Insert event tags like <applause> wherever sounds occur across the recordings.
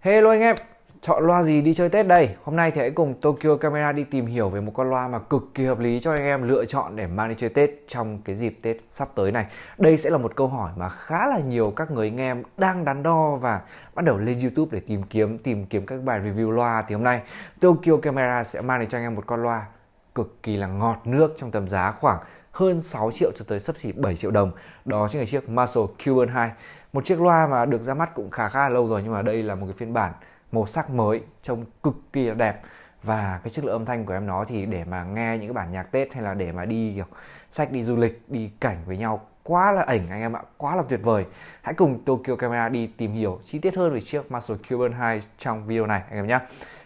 Hello anh em, chọn loa gì đi chơi Tết đây? Hôm nay thì hãy cùng Tokyo Camera đi tìm hiểu về một con loa mà cực kỳ hợp lý cho anh em lựa chọn để mang đi chơi Tết trong cái dịp Tết sắp tới này. Đây sẽ là một câu hỏi mà khá là nhiều các người anh em đang đắn đo và bắt đầu lên YouTube để tìm kiếm tìm kiếm các bài review loa thì hôm nay Tokyo Camera sẽ mang đến cho anh em một con loa cực kỳ là ngọt nước trong tầm giá khoảng hơn 6 triệu cho tới sấp xỉ 7 triệu đồng. Đó chính là chiếc Marshall Cuban 2 một chiếc loa mà được ra mắt cũng khá khá là lâu rồi, nhưng mà đây là một cái phiên bản màu sắc mới, trông cực kỳ là đẹp. Và cái chất lượng âm thanh của em nó thì để mà nghe những cái bản nhạc Tết hay là để mà đi, kiểu, sách đi du lịch, đi cảnh với nhau, quá là ảnh anh em ạ, quá là tuyệt vời. Hãy cùng Tokyo Camera đi tìm hiểu chi tiết hơn về chiếc Marshall Cuban 2 trong video này, anh em nhé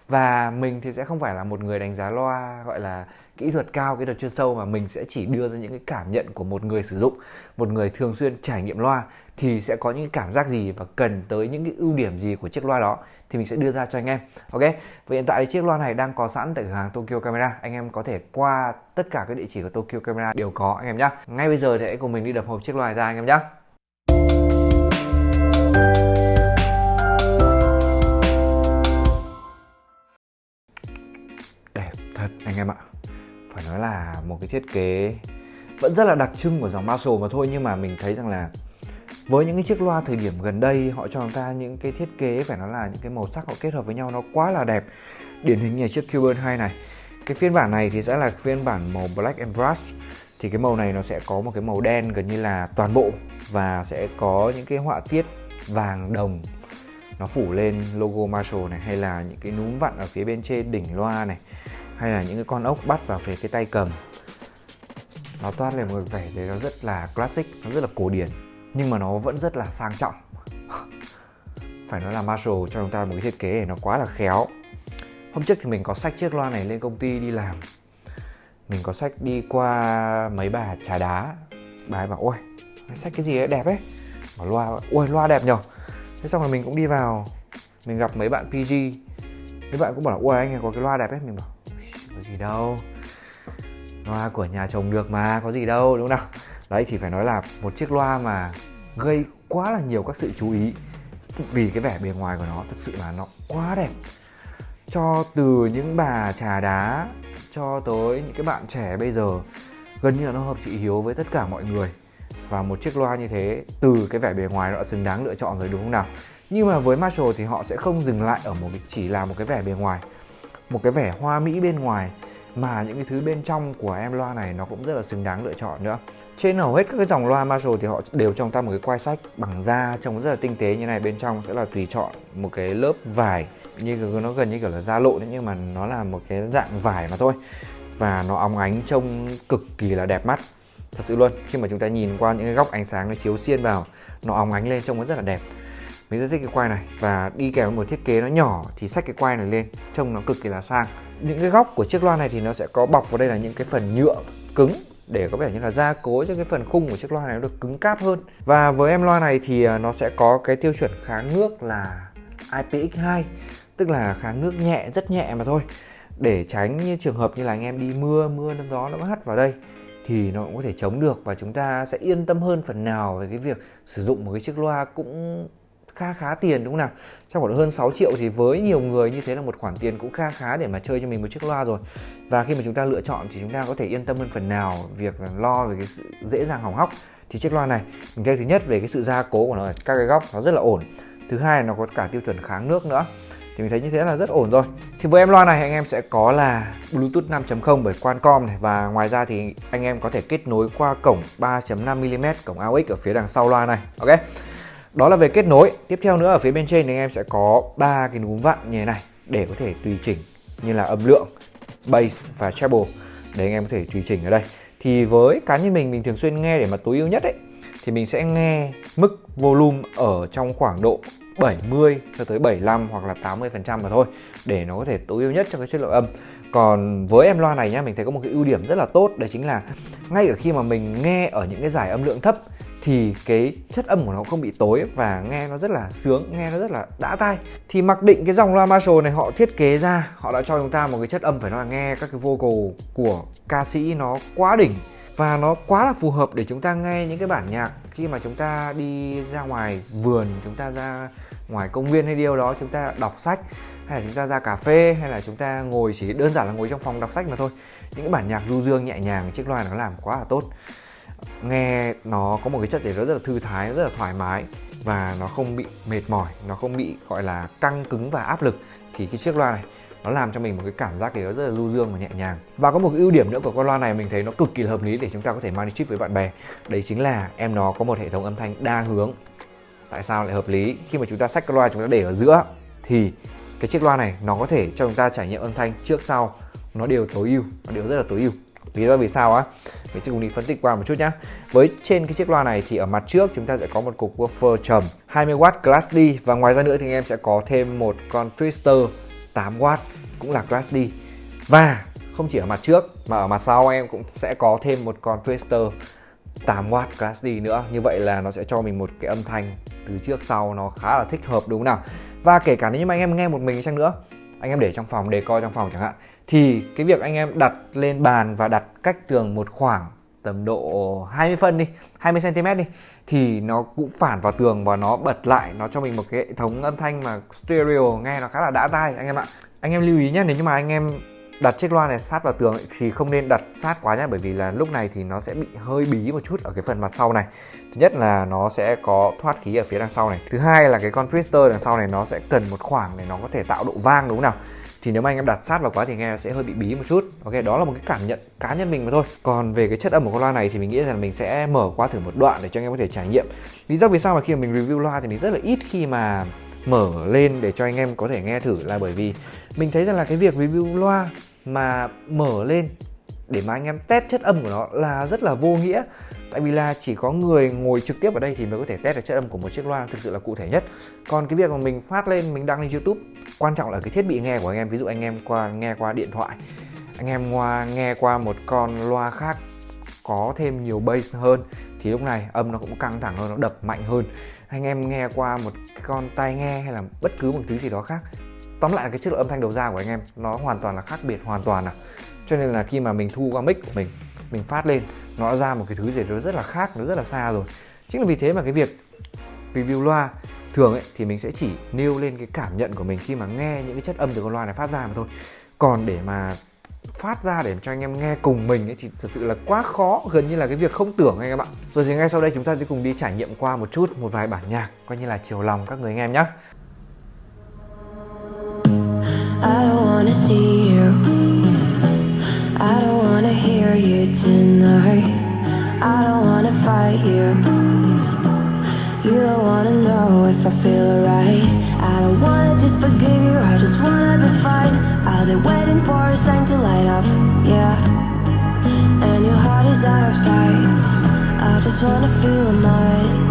và mình thì sẽ không phải là một người đánh giá loa, gọi là, kỹ thuật cao, kỹ thuật chuyên sâu, mà mình sẽ chỉ đưa ra những cái cảm nhận của một người sử dụng, một người thường xuyên trải nghiệm loa, thì sẽ có những cảm giác gì và cần tới những cái ưu điểm gì của chiếc loa đó thì mình sẽ đưa ra cho anh em. Ok? Và hiện tại thì chiếc loa này đang có sẵn tại cửa hàng Tokyo Camera. Anh em có thể qua tất cả các địa chỉ của Tokyo Camera đều có, anh em nhé ngay bây giờ thì hãy cùng mình đi đập hộp chiếc loa này ra, anh em nhé anh em ạ. Phải nói là một cái thiết kế vẫn rất là đặc trưng của dòng Marshall mà thôi, nhưng mà mình thấy rằng là với những cái chiếc loa thời điểm gần đây, họ cho chúng ta những cái thiết kế, phải nói là những cái màu sắc họ kết hợp với nhau nó quá là đẹp. Điển hình như chiếc Cuban 2 này. Cái phiên bản này thì sẽ là phiên bản màu Black and Brush. Thì cái màu này nó sẽ có một cái màu đen gần như là toàn bộ và sẽ có những cái họa tiết vàng đồng nó phủ lên logo Marshall này, hay là những cái núm vặn ở phía bên trên đỉnh loa này hay là những cái con ốc bắt vào phía cái tay cầm. Nó toát lên một vẻ đấy nó rất là classic, nó rất là cổ điển, nhưng mà nó vẫn rất là sang trọng. <laughs> Phải nói là Marshall cho chúng ta một cái thiết kế này nó quá là khéo. Hôm trước thì mình có sách chiếc loa này lên công ty đi làm. Mình có sách đi qua mấy bà trà đá. Bà ấy bảo, ôi sách cái gì ấy? Đẹp ấy. Bảo loa, ôi, loa đẹp nhở? Thế xong rồi mình cũng đi vào. Mình gặp mấy bạn PG mấy bạn cũng bảo là, ôi, anh ấy có cái loa đẹp ấy. Mình bảo có gì đâu. Loa của nhà chồng được mà, có gì đâu, đúng không nào? Đấy, thì phải nói là một chiếc loa mà gây quá là nhiều các sự chú ý. Vì cái vẻ bề ngoài của nó thực sự là nó quá đẹp. Cho từ những bà trà đá, cho tới những cái bạn trẻ bây giờ, gần như là nó hợp thị hiếu với tất cả mọi người. Và một chiếc loa như thế, từ cái vẻ bề ngoài nó đã xứng đáng lựa chọn rồi, đúng không nào? Nhưng mà với Marshall thì họ sẽ không dừng lại ở một chỉ là một cái vẻ bề ngoài một cái vẻ hoa mỹ bên ngoài mà những cái thứ bên trong của em loa này nó cũng rất là xứng đáng lựa chọn nữa. Trên hầu hết các cái dòng loa Marshall thì họ đều trong ta một cái quai sách bằng da trông rất là tinh tế như này, bên trong sẽ là tùy chọn một cái lớp vải như nó gần như kiểu là da lộn nhưng mà nó là một cái dạng vải mà thôi. Và nó óng ánh trông cực kỳ là đẹp mắt, thật sự luôn. Khi mà chúng ta nhìn qua những cái góc ánh sáng nó chiếu xiên vào, nó óng ánh lên trông nó rất là đẹp mình rất thích cái quai này. Và đi kèm với một thiết kế nó nhỏ thì xách cái quai này lên, trông nó cực kỳ là sang. Những cái góc của chiếc loa này thì nó sẽ có bọc vào đây là những cái phần nhựa cứng để có vẻ như là gia cố cho cái phần khung của chiếc loa này nó được cứng cáp hơn. Và với em loa này thì à, nó sẽ có cái tiêu chuẩn kháng nước là IPX2 tức là kháng nước nhẹ, rất nhẹ mà thôi. Để tránh như trường hợp như là anh em đi mưa mưa nó gió nó hắt vào đây thì nó cũng có thể chống được. Và chúng ta sẽ yên tâm hơn phần nào về cái việc sử dụng một cái chiếc loa cũng khá khá tiền đúng không nào? Trong khoảng hơn 6 triệu thì với nhiều người như thế là một khoản tiền cũng khá khá để mà chơi cho mình một chiếc loa rồi. Và khi mà chúng ta lựa chọn thì chúng ta có thể yên tâm hơn phần nào việc lo về cái sự dễ dàng hỏng hóc thì chiếc loa này. Mình thấy thứ nhất về cái sự gia cố của nó, các cái góc nó rất là ổn. Thứ hai là nó có cả tiêu chuẩn kháng nước nữa. Thì mình thấy như thế là rất ổn rồi. Thì với em loa này anh em sẽ có là Bluetooth 5.0 bởi Qualcomm này. Và ngoài ra thì anh em có thể kết nối qua cổng 3.5mm cổng AUX ở phía đằng sau loa này. Ok? Đó là về kết nối. Tiếp theo nữa, ở phía bên trên thì anh em sẽ có ba cái núm vặn như thế này để có thể tùy chỉnh như là âm lượng bass và treble để anh em có thể tùy chỉnh ở đây. Thì với cá nhân mình mình thường xuyên nghe để mà tối ưu nhất ấy, thì mình sẽ nghe mức volume ở trong khoảng độ 70 cho tới 75 hoặc là 80 phần trăm mà thôi, để nó có thể tối ưu nhất cho cái chất lượng âm còn với em loa này nhá, mình thấy có một cái ưu điểm rất là tốt, đấy chính là ngay ở khi mà mình nghe ở những cái giải âm lượng thấp thì cái chất âm của nó không bị tối và nghe nó rất là sướng, nghe nó rất là đã tai. Thì mặc định cái dòng loa Marshall này họ thiết kế ra, họ đã cho chúng ta một cái chất âm phải nói là nghe các cái vocal của ca sĩ nó quá đỉnh và nó quá là phù hợp để chúng ta nghe những cái bản nhạc. Khi mà chúng ta đi ra ngoài vườn, chúng ta ra ngoài công viên hay điều đó, chúng ta đọc sách hay là chúng ta ra cà phê, hay là chúng ta ngồi chỉ đơn giản là ngồi trong phòng đọc sách mà thôi. Những cái bản nhạc du dương nhẹ nhàng, chiếc loa nó làm quá là tốt. Nghe nó có một cái chất gì đó rất là thư thái, rất là thoải mái và nó không bị mệt mỏi, nó không bị, gọi là, căng cứng và áp lực. Thì cái chiếc loa này, nó làm cho mình một cái cảm giác gì đó rất là du dương và nhẹ nhàng. Và có một cái ưu điểm nữa của con loa này mình thấy nó cực kỳ hợp lý để chúng ta có thể mang đi trip với bạn bè. Đấy chính là em nó có một hệ thống âm thanh đa hướng. Tại sao lại hợp lý? Khi mà chúng ta xách con loa chúng ta để ở giữa thì cái chiếc loa này nó có thể cho chúng ta trải nghiệm âm thanh trước sau. Nó đều tối ưu, nó đều rất là tối ưu. Lý do vì sao á? Mình sẽ cùng đi phân tích qua một chút nhé với trên cái chiếc loa này thì ở mặt trước chúng ta sẽ có một cục woofer trầm 20W Class D và ngoài ra nữa thì anh em sẽ có thêm một con twister 8W cũng là Class D và không chỉ ở mặt trước, mà ở mặt sau em cũng sẽ có thêm một con twister 8W Class D nữa. Như vậy là nó sẽ cho mình một cái âm thanh từ trước sau nó khá là thích hợp, đúng không nào? Và kể cả nếu như mà anh em nghe một mình chăng nữa, anh em để trong phòng, để coi trong phòng chẳng hạn, thì cái việc anh em đặt lên bàn và đặt cách tường một khoảng tầm độ 20 phân đi 20 cm đi, thì nó cũng phản vào tường và nó bật lại, nó cho mình một cái hệ thống âm thanh mà stereo nghe nó khá là đã tai, anh em ạ. Anh em lưu ý nhé nếu như mà anh em đặt chiếc loa này sát vào tường thì không nên đặt sát quá nhé bởi vì là lúc này thì nó sẽ bị hơi bí một chút ở cái phần mặt sau này. Thứ nhất là nó sẽ có thoát khí ở phía đằng sau này. Thứ hai là cái con twister đằng sau này nó sẽ cần một khoảng để nó có thể tạo độ vang đúng không nào? Thì nếu mà anh em đặt sát vào quá thì nghe sẽ hơi bị bí một chút. Ok, đó là một cái cảm nhận cá nhân mình mà thôi. Còn về cái chất âm của con loa này thì mình nghĩ rằng mình sẽ mở qua thử một đoạn để cho anh em có thể trải nghiệm. Lý do vì sao mà khi mà mình review loa thì mình rất là ít khi mà mở lên để cho anh em có thể nghe thử là bởi vì mình thấy rằng là cái việc review loa mà mở lên để mà anh em test chất âm của nó là rất là vô nghĩa. Tại vì là chỉ có người ngồi trực tiếp ở đây thì mới có thể test được chất âm của một chiếc loa thực sự là cụ thể nhất. Còn cái việc mà mình phát lên, mình đăng lên youtube, quan trọng là cái thiết bị nghe của anh em. Ví dụ anh em qua, nghe qua điện thoại, anh em qua, nghe qua một con loa khác có thêm nhiều bass hơn, thì lúc này âm nó cũng căng thẳng hơn, nó đập mạnh hơn. Anh em nghe qua một con tai nghe hay là bất cứ một thứ gì đó khác tóm lại là cái chất lượng âm thanh đầu ra của anh em, nó hoàn toàn là khác biệt, hoàn toàn à. Cho nên là khi mà mình thu qua mic của mình mình phát lên, nó ra một cái thứ gì đó rất là khác, nó rất là xa rồi. Chính là vì thế mà cái việc review loa thường ấy, thì mình sẽ chỉ nêu lên cái cảm nhận của mình khi mà nghe những cái chất âm từ con loa này phát ra mà thôi. Còn để mà phát ra để cho anh em nghe cùng mình ấy, thì thật sự là quá khó, gần như là cái việc không tưởng anh em ạ. Rồi thì ngay sau đây chúng ta sẽ cùng đi trải nghiệm qua một chút, một vài bản nhạc, coi như là chiều lòng các người anh em nhé I don't wanna see you. I don't wanna hear you tonight. I don't wanna fight you. You don't wanna know if I feel alright. I don't wanna just forgive you I just wanna be fine. I'll be waiting for a sign to light up, yeah. And your heart is out of sight. I just wanna feel mine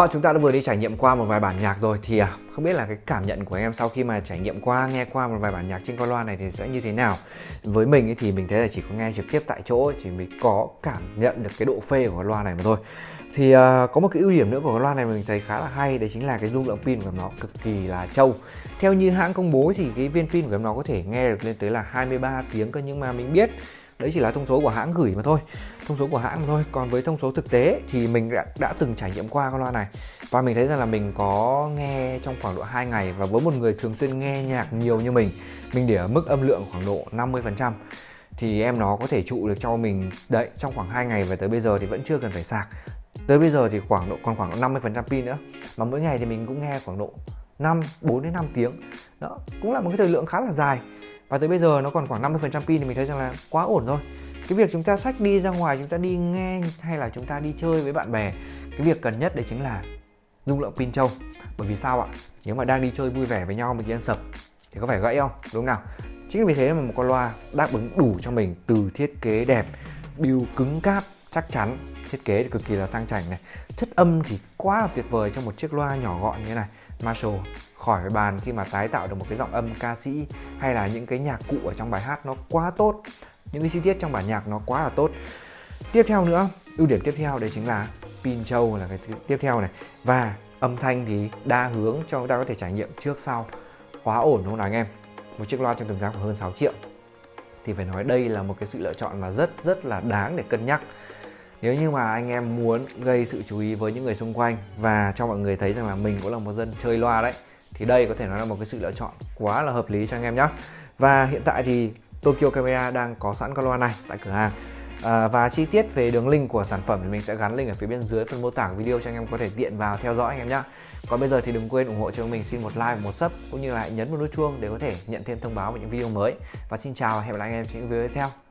Đó, chúng ta đã vừa đi trải nghiệm qua một vài bản nhạc rồi thì à, không biết là cái cảm nhận của em sau khi mà trải nghiệm qua, nghe qua một vài bản nhạc trên con loa này thì sẽ như thế nào? Với mình ấy thì mình thấy là chỉ có nghe trực tiếp tại chỗ thì mới có cảm nhận được cái độ phê của con loa này mà thôi. Thì uh, có một cái ưu điểm nữa của con loa này mình thấy khá là hay đấy chính là cái dung lượng pin của nó cực kỳ là trâu. Theo như hãng công bố thì cái viên pin của nó có thể nghe được lên tới là 23 tiếng cơ nhưng mà mình biết đấy chỉ là thông số của hãng gửi mà thôi thông số của hãng mà thôi. Còn với thông số thực tế thì mình đã, đã từng trải nghiệm qua con loa này. Và mình thấy rằng là mình có nghe trong khoảng độ 2 ngày và với một người thường xuyên nghe nhạc nhiều như mình mình để ở mức âm lượng khoảng độ 50 phần trăm thì em nó có thể trụ được cho mình. Đấy trong khoảng 2 ngày và tới bây giờ thì vẫn chưa cần phải sạc. Tới bây giờ thì khoảng độ còn khoảng độ 50 phần trăm pin nữa. Mà mỗi ngày thì mình cũng nghe khoảng độ 5 4 đến 5 tiếng. Đó cũng là một cái thời lượng khá là dài và tới bây giờ nó còn khoảng 50 phần trăm pin thì mình thấy rằng là quá ổn rồi. Cái việc chúng ta sách đi ra ngoài, chúng ta đi nghe hay là chúng ta đi chơi với bạn bè, cái việc cần nhất đấy chính là dung lượng pin trâu. Bởi vì sao ạ? Nếu mà đang đi chơi vui vẻ với nhau mà nhiên sập thì có phải gãy không? Đúng nào? Chính vì thế mà một con loa đáp ứng đủ cho mình từ thiết kế đẹp, build cứng cáp chắc chắn. Thiết kế thì cực kỳ là sang chảnh này. Chất âm thì quá là tuyệt vời trong một chiếc loa nhỏ gọn như thế này. Marshall khỏi phải bàn khi mà tái tạo được một cái giọng âm ca sĩ hay là những cái nhạc cụ ở trong bài hát nó quá tốt. Những cái chi tiết trong bản nhạc nó quá là tốt. Tiếp theo nữa, ưu điểm tiếp theo đấy chính là pin trâu là cái tiếp theo này. Và âm thanh thì đa hướng cho chúng ta có thể trải nghiệm trước sau. Quá ổn đúng không nào anh em? Một chiếc loa trong tầm giá của hơn 6 triệu. Thì phải nói đây là một cái sự lựa chọn mà rất rất là đáng để cân nhắc. Nếu như mà anh em muốn gây sự chú ý với những người xung quanh và cho mọi người thấy rằng là mình cũng là một dân chơi loa đấy thì đây có thể nói là một cái sự lựa chọn quá là hợp lý cho anh em nhé và hiện tại thì Tokyo Camera đang có sẵn con loa này tại cửa hàng. À, và chi tiết về đường link của sản phẩm thì mình sẽ gắn link ở phía bên dưới phần mô tả của video cho anh em có thể tiện vào theo dõi anh em nhé còn bây giờ thì đừng quên ủng hộ cho mình xin một like và một sub cũng như là hãy nhấn một nút chuông để có thể nhận thêm thông báo về những video mới. Và xin chào và hẹn gặp lại anh em trong những video tiếp theo.